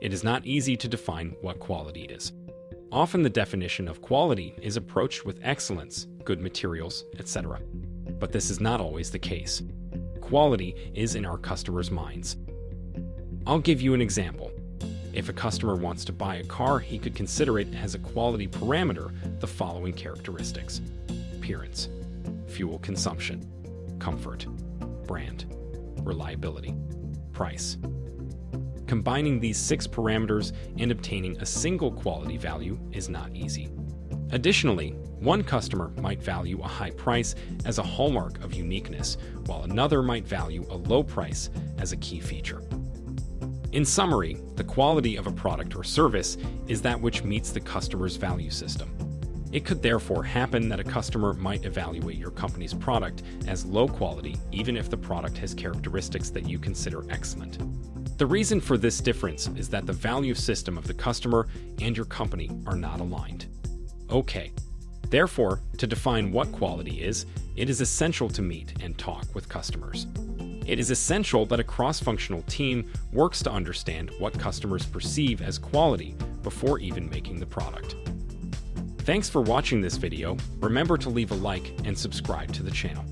It is not easy to define what quality is. Often the definition of quality is approached with excellence, good materials, etc. But this is not always the case. Quality is in our customers' minds. I'll give you an example. If a customer wants to buy a car, he could consider it as a quality parameter the following characteristics appearance, fuel consumption, comfort, brand, reliability, price. Combining these six parameters and obtaining a single quality value is not easy. Additionally, one customer might value a high price as a hallmark of uniqueness, while another might value a low price as a key feature. In summary, the quality of a product or service is that which meets the customer's value system. It could therefore happen that a customer might evaluate your company's product as low quality even if the product has characteristics that you consider excellent. The reason for this difference is that the value system of the customer and your company are not aligned. Okay, therefore, to define what quality is, it is essential to meet and talk with customers. It is essential that a cross-functional team works to understand what customers perceive as quality before even making the product. Thanks for watching this video. Remember to leave a like and subscribe to the channel.